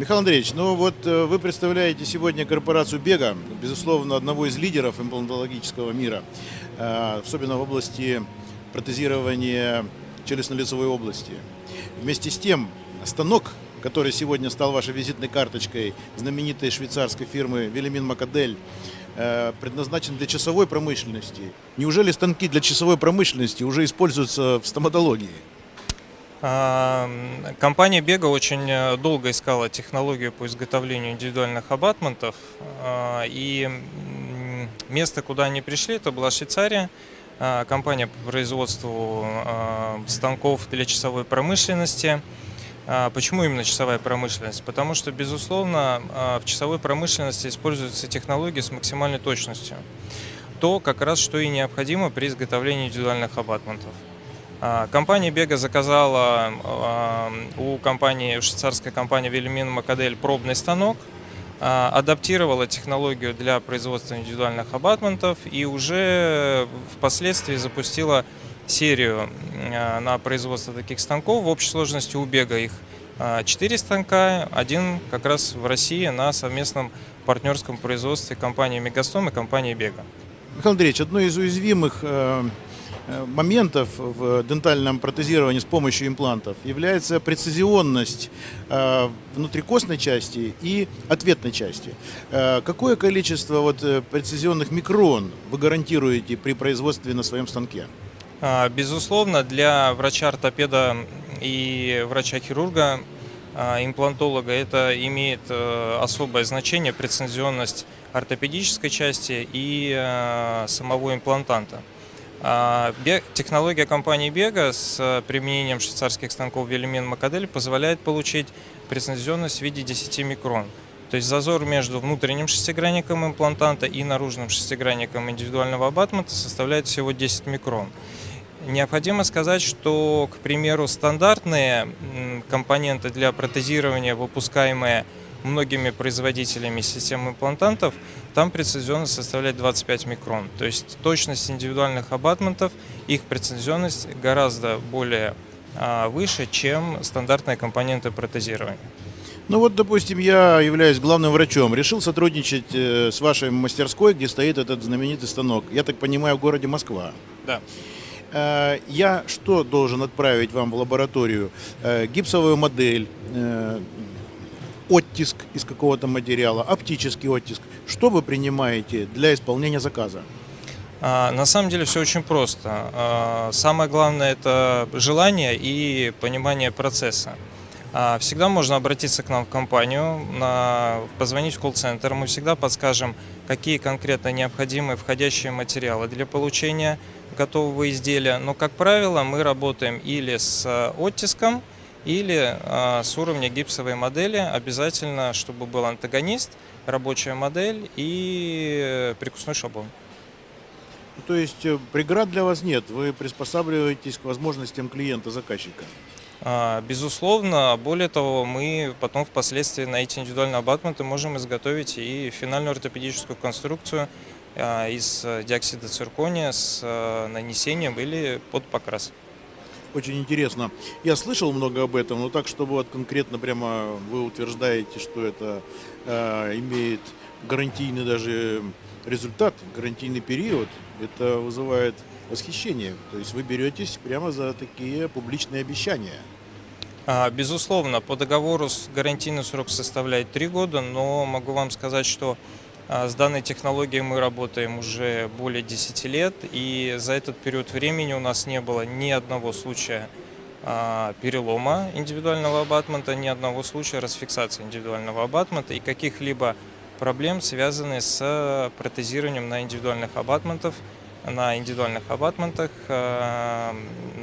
Михаил Андреевич, ну вот э, вы представляете сегодня корпорацию Бега, безусловно, одного из лидеров имплантологического мира, э, особенно в области протезирования челюстно-лицевой области. Вместе с тем, станок, который сегодня стал вашей визитной карточкой знаменитой швейцарской фирмы Велимин Макадель, э, предназначен для часовой промышленности. Неужели станки для часовой промышленности уже используются в стоматологии? А, компания Бега очень э, долго искала технологию по изготовлению индивидуальных абатментов. А, и место, куда они пришли, это была Швейцария. А, компания по производству станков для часовой промышленности. Почему именно часовая промышленность? Потому что, безусловно, в часовой промышленности используются технологии с максимальной точностью. То, как раз, что и необходимо при изготовлении индивидуальных абатментов. А, компания Бега заказала а, у компании, у швейцарской компании Вельмин Макадель пробный станок, а, адаптировала технологию для производства индивидуальных абатментов и уже впоследствии запустила серию на производство таких станков. В общей сложности у Бега их 4 станка, один как раз в России на совместном партнерском производстве компании Мегастом и компании Бега. Михаил Андреевич, одно из уязвимых Э, моментов в дентальном протезировании с помощью имплантов является прецизионность э, внутрикостной части и ответной части. Э, какое количество вот прецизионных микрон вы гарантируете при производстве на своем станке? А, безусловно, для врача-ортопеда и врача-хирурга, а, имплантолога, это имеет особое значение, прецизионность ортопедической части и самого имплантанта. А, технология компании Бега с э, применением швейцарских станков Велимин Макадель позволяет получить прецизионность в виде 10 микрон. То есть зазор между внутренним шестигранником имплантанта и наружным шестигранником индивидуального абатмента составляет всего 10 микрон. Необходимо сказать, что, к примеру, стандартные компоненты для протезирования, выпускаемые многими производителями систем имплантантов, там прецизионность составляет 25 микрон. То есть точность индивидуальных абатментов, их прецизионность гораздо более а, выше, чем стандартные компоненты протезирования. Ну вот, допустим, я являюсь главным врачом, решил сотрудничать э, с вашей мастерской, где стоит этот знаменитый станок. Я так понимаю, в городе Москва. Да. Э, я что должен отправить вам в лабораторию? Э, гипсовую модель, оттиск из какого-то материала, оптический оттиск. Что вы принимаете для исполнения заказа? А, на самом деле все очень просто. А, самое главное это желание и понимание процесса. А, всегда можно обратиться к нам в компанию, позвонить в колл-центр. Мы всегда подскажем, какие конкретно необходимы входящие материалы для получения готового изделия. Но, как правило, мы работаем или с оттиском, или э, с уровня гипсовой модели обязательно, чтобы был антагонист, рабочая модель и прикусной шаблон. Ну, то есть э, преград для вас нет, вы приспосабливаетесь к возможностям клиента-заказчика? А, безусловно, более того, мы потом впоследствии на эти индивидуальные абатменты можем изготовить и финальную ортопедическую конструкцию а, из диоксида циркония с э, нанесением или под покрас очень интересно. Я слышал много об этом, но так, чтобы вот конкретно прямо вы утверждаете, что это э, имеет гарантийный даже результат, гарантийный период, это вызывает восхищение. То есть вы беретесь прямо за такие публичные обещания. А, безусловно, по договору гарантийный срок составляет 3 года, но могу вам сказать, что с данной технологией мы работаем уже более 10 лет, и за этот период времени у нас не было ни одного случая а, перелома индивидуального абатмента, ни одного случая расфиксации индивидуального абатмента и каких-либо проблем, связанных с протезированием на индивидуальных абатментов, на индивидуальных абатментах а,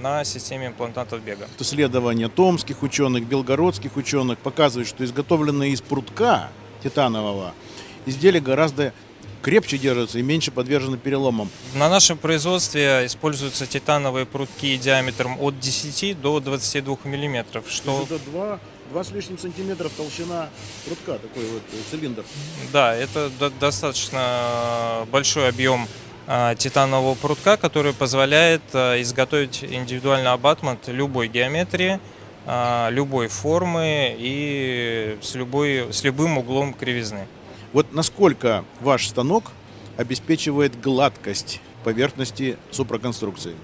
на системе имплантантов бега. Исследования томских ученых, белгородских ученых показывают, что изготовленные из прутка титанового изделия гораздо крепче держатся и меньше подвержены переломам. На нашем производстве используются титановые прутки диаметром от 10 до 22 миллиметров. Что... Это 2, 2 с лишним сантиметров толщина прутка, такой вот э, цилиндр. Да, это достаточно большой объем а, титанового прутка, который позволяет а, изготовить индивидуальный абатмент любой геометрии а, любой формы и с, любой, с любым углом кривизны. Вот насколько ваш станок обеспечивает гладкость поверхности супроконструкции?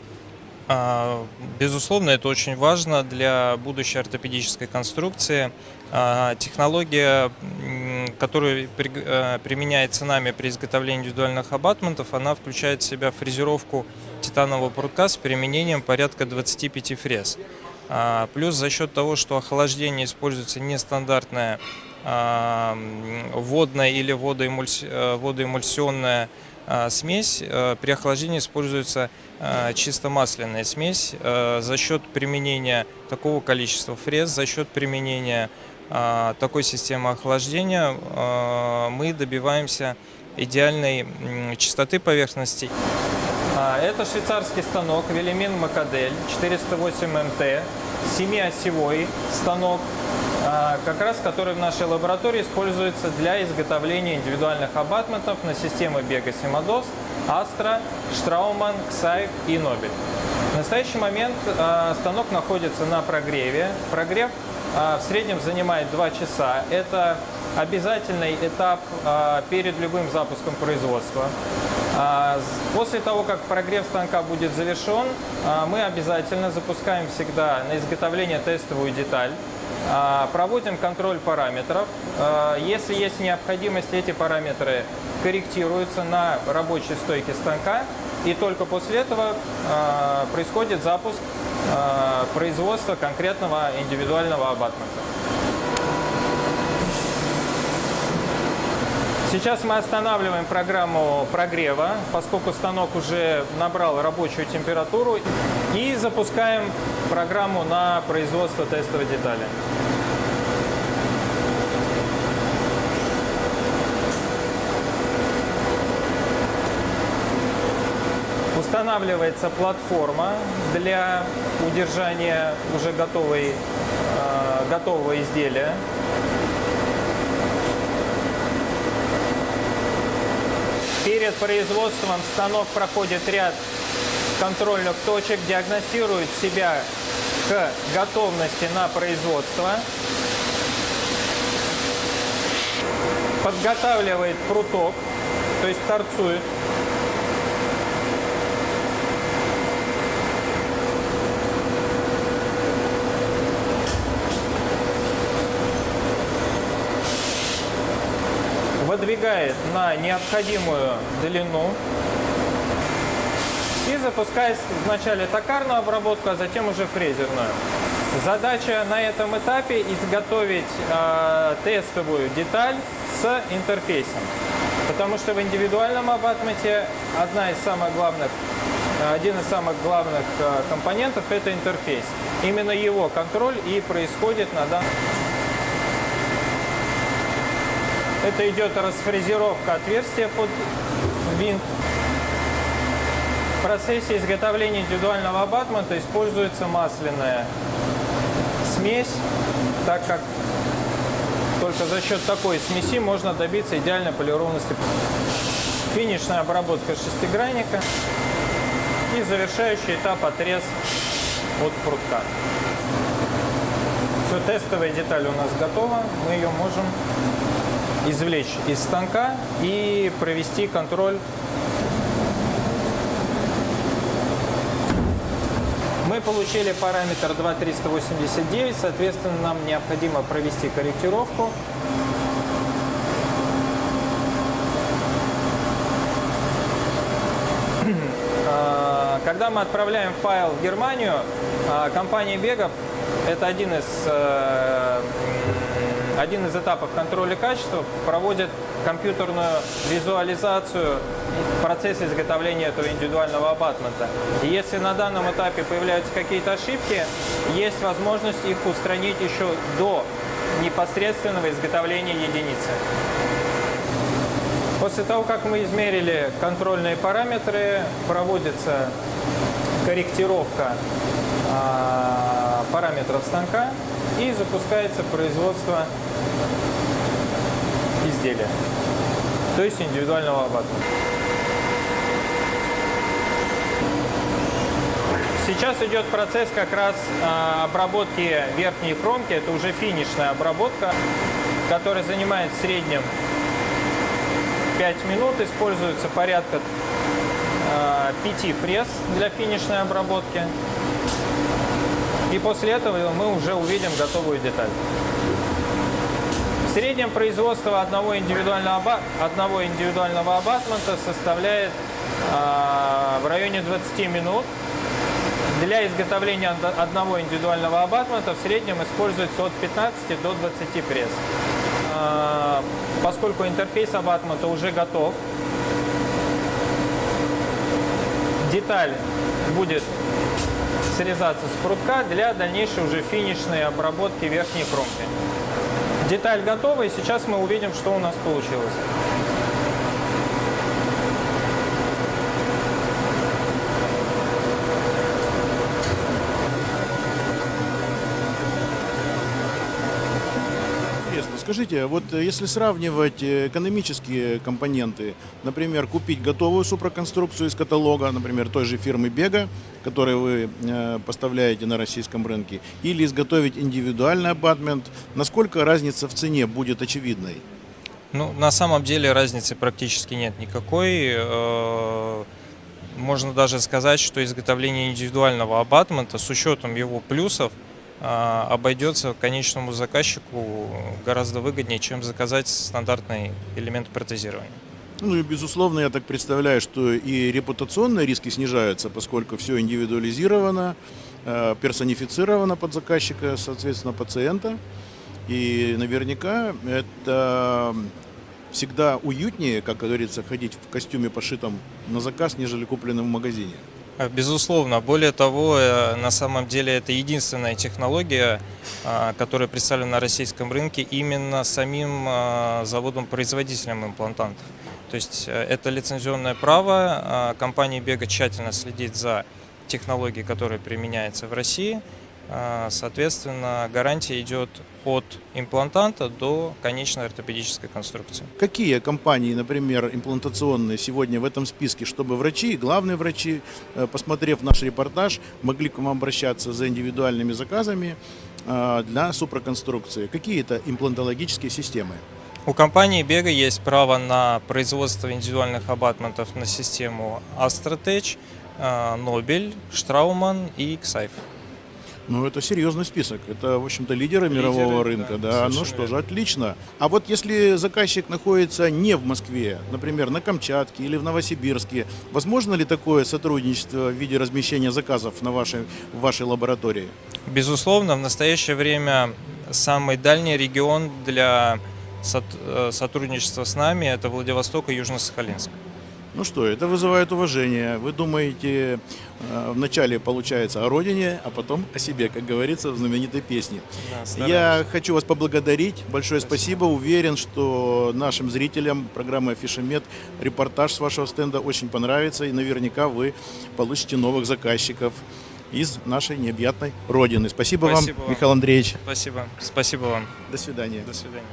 А, безусловно, это очень важно для будущей ортопедической конструкции. А, технология, которая э, применяется нами при изготовлении индивидуальных абатментов, она включает в себя фрезеровку титанового прутка с применением порядка 25 фрез. А, плюс за счет того, что охлаждение используется нестандартное водная или э, водоэмульсионная смесь, э, при охлаждении используется чисто масляная смесь за счет применения такого количества фрез, за счет применения а, такой системы охлаждения а, мы добиваемся идеальной чистоты поверхностей. А, это швейцарский станок Велимин Макадель 408 МТ, семиосевой станок, как раз который в нашей лаборатории используется для изготовления индивидуальных абатментов на системы Бега Симадос, Астра, Штрауман, Ксайф и Нобель. В настоящий момент станок находится на прогреве. Прогрев а, в среднем занимает 2 часа. Это обязательный этап а, перед любым запуском производства. А, после того, как прогрев станка будет завершен, мы обязательно запускаем всегда на изготовление тестовую деталь. Проводим контроль параметров. Если есть необходимость, эти параметры корректируются на рабочей стойке станка. И только после этого происходит запуск производства конкретного индивидуального абатмента. Сейчас мы останавливаем программу прогрева, поскольку станок уже набрал рабочую температуру, и запускаем программу на производство тестовой детали. Устанавливается платформа для удержания уже готовой, э, готового изделия. Перед производством станок проходит ряд контрольных точек, диагностирует себя к готовности на производство, подготавливает пруток, то есть торцует выдвигает на необходимую длину и запускает вначале токарную обработку, а затем уже фрезерную. Задача на этом этапе изготовить э, тестовую деталь с интерфейсом. Потому что в индивидуальном абатменте одна из самых главных, один из самых главных э, компонентов – это интерфейс. Именно его контроль и происходит на данном это идет расфрезеровка отверстия под винт. В процессе изготовления индивидуального абатмента используется масляная смесь, так как только за счет такой смеси можно добиться идеальной полированности. Финишная обработка шестигранника и завершающий этап отрез от прутка. Все, тестовая деталь у нас готова, мы ее можем извлечь из станка и провести контроль. Мы получили параметр 2389, соответственно, нам необходимо провести корректировку. А, когда мы отправляем файл в Германию, а, компания Бега, это один из э, один из этапов контроля качества проводит компьютерную визуализацию процесса изготовления этого индивидуального абатмента. И если на данном этапе появляются какие-то ошибки, есть возможность их устранить еще до непосредственного изготовления единицы. После того, как мы измерили контрольные параметры, проводится корректировка а, параметров станка и запускается производство изделия, то есть индивидуального абатмента. Сейчас идет процесс как раз а, обработки верхней кромки. Это уже финишная обработка, которая занимает в среднем 5 минут. Используется порядка 5 пресс для финишной обработки. И после этого мы уже увидим готовую деталь. В среднем производство одного индивидуального, одного индивидуального абатмента составляет э, в районе 20 минут. Для изготовления одного индивидуального абатмента в среднем используется от 15 до 20 пресс. Э, поскольку интерфейс абатмента уже готов, деталь будет срезаться с прутка для дальнейшей уже финишной обработки верхней кромки. Деталь готова, и сейчас мы увидим, что у нас получилось. Интересно. Скажите, вот э, если сравнивать э, экономические компоненты, например, купить готовую супроконструкцию из каталога, например, той же фирмы Бега, которую вы э, поставляете на российском рынке, или изготовить индивидуальный абатмент, насколько разница в цене будет очевидной? Ну, на самом деле разницы практически нет никакой. Можно даже сказать, что изготовление индивидуального абатмента с учетом его плюсов обойдется конечному заказчику гораздо выгоднее, чем заказать стандартный элемент протезирования. Ну и безусловно, я так представляю, что и репутационные риски снижаются, поскольку все индивидуализировано, э, персонифицировано под заказчика, соответственно, пациента. И наверняка это всегда уютнее, как говорится, ходить в костюме, пошитом на заказ, нежели купленном в магазине. Э, безусловно. Более того, э, на самом деле это единственная технология, э, которая представлена на российском рынке именно самим заводом-производителем имплантантов. То есть это лицензионное право. Компания Бега тщательно следит за технологией, которая применяется в России – а, соответственно, гарантия идет от имплантанта до конечной ортопедической конструкции. Какие компании, например, имплантационные сегодня в этом списке, чтобы врачи, главные врачи, э, посмотрев наш репортаж, могли к вам обращаться за индивидуальными заказами э, для супроконструкции? Какие это имплантологические системы? У компании Бега есть право на производство индивидуальных абатментов на систему Astrotech, Nobel, Straumann и Xaif. Ну, это серьезный список. Это, в общем-то, лидеры, лидеры мирового рынка. Да, да. ну что же, отлично. А вот если заказчик находится не в Москве, например, на Камчатке или в Новосибирске, возможно ли такое сотрудничество в виде размещения заказов на вашей, в вашей лаборатории? Безусловно, в настоящее время самый дальний регион для э, сотрудничества с нами – это Владивосток и Южно-Сахалинск. Ну что, это вызывает уважение. Вы думаете, э, вначале получается о родине, а потом о себе, как говорится в знаменитой песне. Да, Я хочу вас поблагодарить. Большое спасибо. спасибо. Уверен, что нашим зрителям программы Афишемет репортаж с вашего стенда очень понравится. И наверняка вы получите новых заказчиков из нашей необъятной родины. Спасибо, спасибо вам, вам, Михаил Андреевич. Спасибо. Спасибо вам. До свидания. До свидания.